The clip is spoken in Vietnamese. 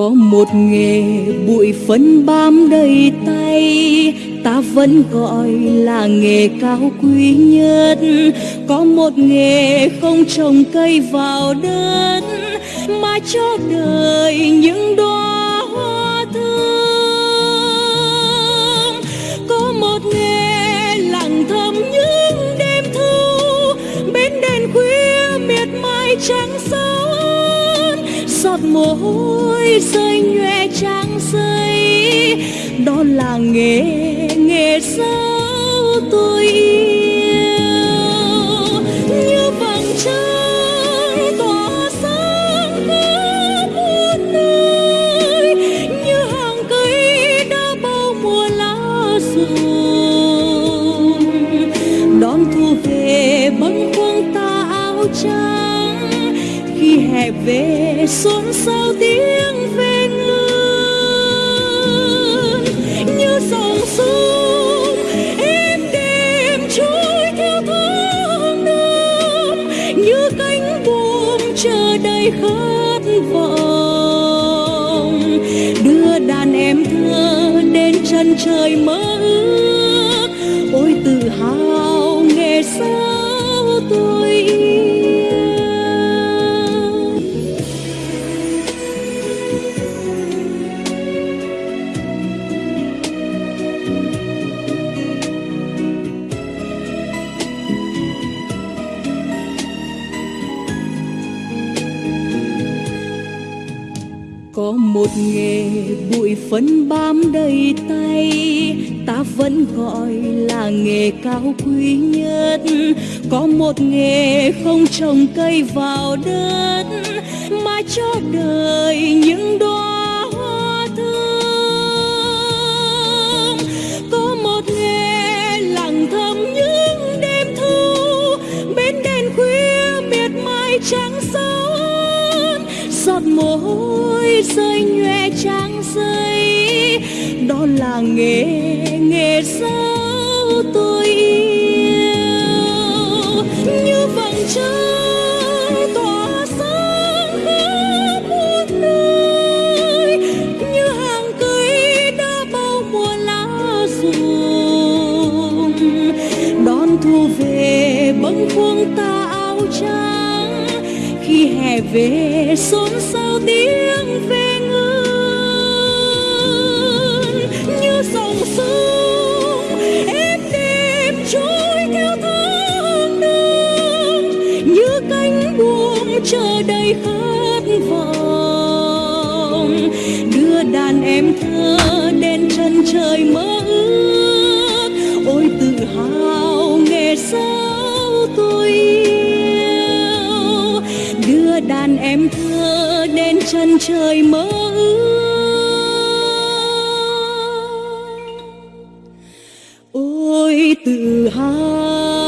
có một nghề bụi phấn bám đầy tay. Ta vẫn gọi là nghề cao quý nhất. Có một nghề không trồng cây vào đất, mà cho đời những đóa hoa thơm có một nghề lặng thầm những đêm thu, bên đèn khuya miệt mài trắng sơn giọt mồ hôi rơi nhòe trang giấy. Đó là nghề nghề sao tôi yêu. Như vầng trăng tỏa sáng khắp muôn nơi, như hàng cây đã bao mùa lá rụng. Đón thu về bâng khuâng tà áo trắng khi hè về, xôn xao tiếng về ngân như dòng sông em đêm trôi theo tháng năm. Như cánh buồm chờ đầy khát vọng. Đưa đàn em thơ đến chân trời mơ ước. Một nghề bụi phấn bám đầy tay, ta vẫn gọi là nghề cao quý nhất. Có một nghề không trồng cây vào đất, mà cho đời những đóa hoa thơm. Có một nghề lặng thầm những đêm thu, bên đèn khuya miệt mài trắng sơn trang giấy đó là nghề nghề sao tôi yêu. Như vầng trăng tỏa sáng khắp muôn nơi. Như hàng cây đã bao mùa lá rụng đón thu về bâng khuâng ta áo trắng. Khi hè về, xôn xao tiếng đời mơ ước. Ôi, tự hào nghề sao tôi yêu. Đưa đàn em thơ đến chân trời mơ ước. Ôi, tự hào